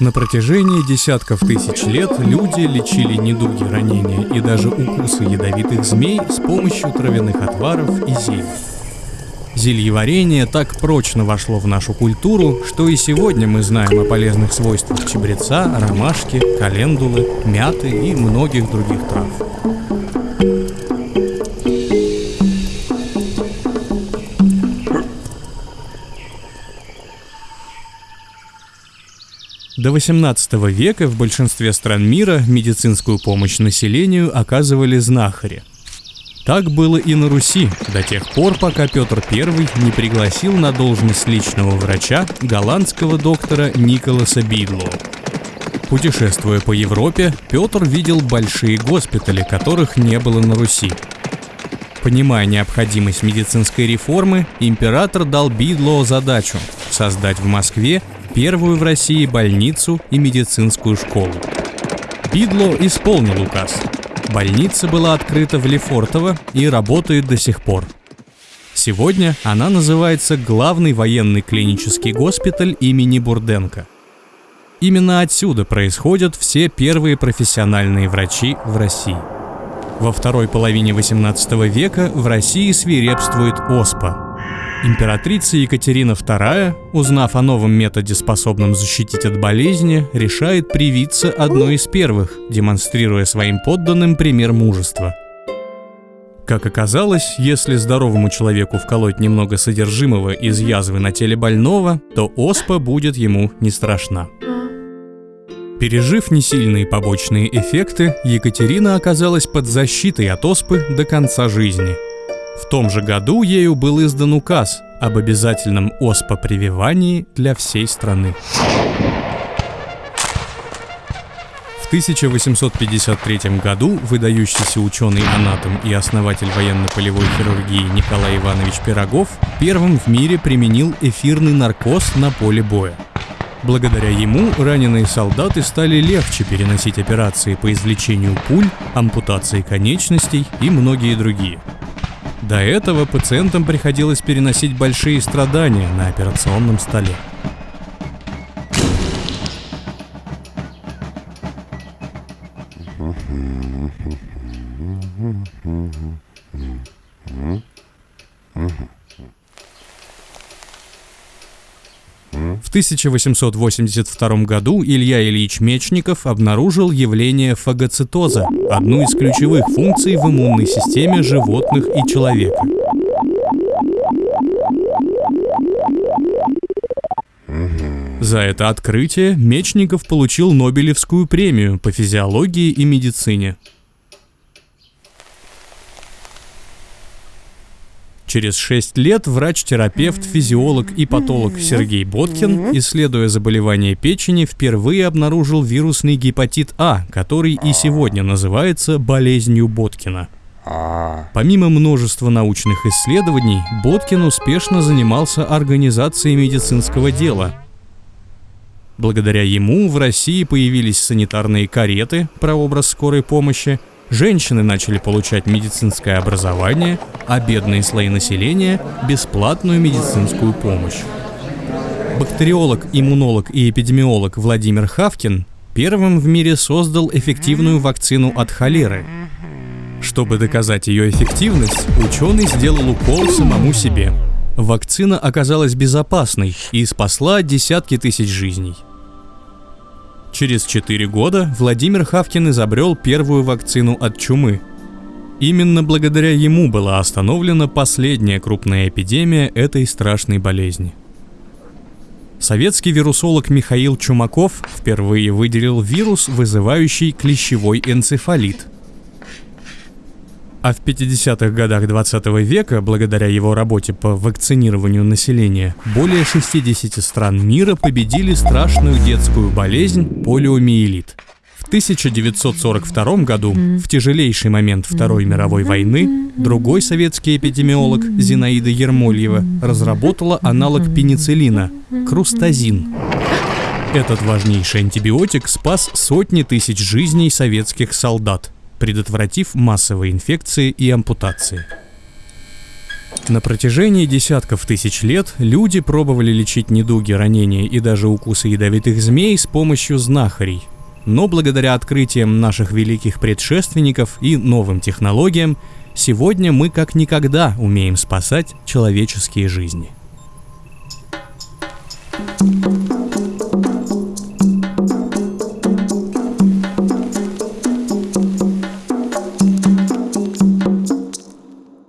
На протяжении десятков тысяч лет люди лечили недуги, ранения и даже укусы ядовитых змей с помощью травяных отваров и зелий. Зельеварение так прочно вошло в нашу культуру, что и сегодня мы знаем о полезных свойствах чебреца, ромашки, календулы, мяты и многих других трав. До 18 века в большинстве стран мира медицинскую помощь населению оказывали знахари. Так было и на Руси, до тех пор, пока Петр I не пригласил на должность личного врача голландского доктора Николаса Бидло. Путешествуя по Европе, Петр видел большие госпитали, которых не было на Руси. Понимая необходимость медицинской реформы, император дал Бидло задачу создать в Москве первую в России больницу и медицинскую школу. Бидло исполнил указ. Больница была открыта в Лефортово и работает до сих пор. Сегодня она называется Главный военный клинический госпиталь имени Бурденко. Именно отсюда происходят все первые профессиональные врачи в России. Во второй половине 18 века в России свирепствует оспа – Императрица Екатерина II, узнав о новом методе, способном защитить от болезни, решает привиться одной из первых, демонстрируя своим подданным пример мужества. Как оказалось, если здоровому человеку вколоть немного содержимого из язвы на теле больного, то оспа будет ему не страшна. Пережив несильные побочные эффекты, Екатерина оказалась под защитой от оспы до конца жизни – в том же году ею был издан указ об обязательном оспопрививании для всей страны. В 1853 году выдающийся ученый-анатом и основатель военно-полевой хирургии Николай Иванович Пирогов первым в мире применил эфирный наркоз на поле боя. Благодаря ему раненые солдаты стали легче переносить операции по извлечению пуль, ампутации конечностей и многие другие – до этого пациентам приходилось переносить большие страдания на операционном столе. В 1882 году Илья Ильич Мечников обнаружил явление фагоцитоза, одну из ключевых функций в иммунной системе животных и человека. За это открытие Мечников получил Нобелевскую премию по физиологии и медицине. Через 6 лет врач-терапевт, физиолог и патолог Сергей Боткин, исследуя заболевание печени, впервые обнаружил вирусный гепатит А, который и сегодня называется болезнью Боткина. Помимо множества научных исследований, Боткин успешно занимался организацией медицинского дела. Благодаря ему в России появились санитарные кареты, прообраз скорой помощи, Женщины начали получать медицинское образование, а бедные слои населения – бесплатную медицинскую помощь. Бактериолог, иммунолог и эпидемиолог Владимир Хавкин первым в мире создал эффективную вакцину от холеры. Чтобы доказать ее эффективность, ученый сделал укол самому себе. Вакцина оказалась безопасной и спасла десятки тысяч жизней. Через 4 года Владимир Хавкин изобрел первую вакцину от чумы. Именно благодаря ему была остановлена последняя крупная эпидемия этой страшной болезни. Советский вирусолог Михаил Чумаков впервые выделил вирус, вызывающий клещевой энцефалит – а в 50-х годах 20 века, благодаря его работе по вакцинированию населения, более 60 стран мира победили страшную детскую болезнь полиомиелит. В 1942 году, в тяжелейший момент Второй мировой войны, другой советский эпидемиолог Зинаида Ермольева разработала аналог пенициллина – крустазин. Этот важнейший антибиотик спас сотни тысяч жизней советских солдат, предотвратив массовые инфекции и ампутации. На протяжении десятков тысяч лет люди пробовали лечить недуги, ранения и даже укусы ядовитых змей с помощью знахарей. Но благодаря открытиям наших великих предшественников и новым технологиям, сегодня мы как никогда умеем спасать человеческие жизни.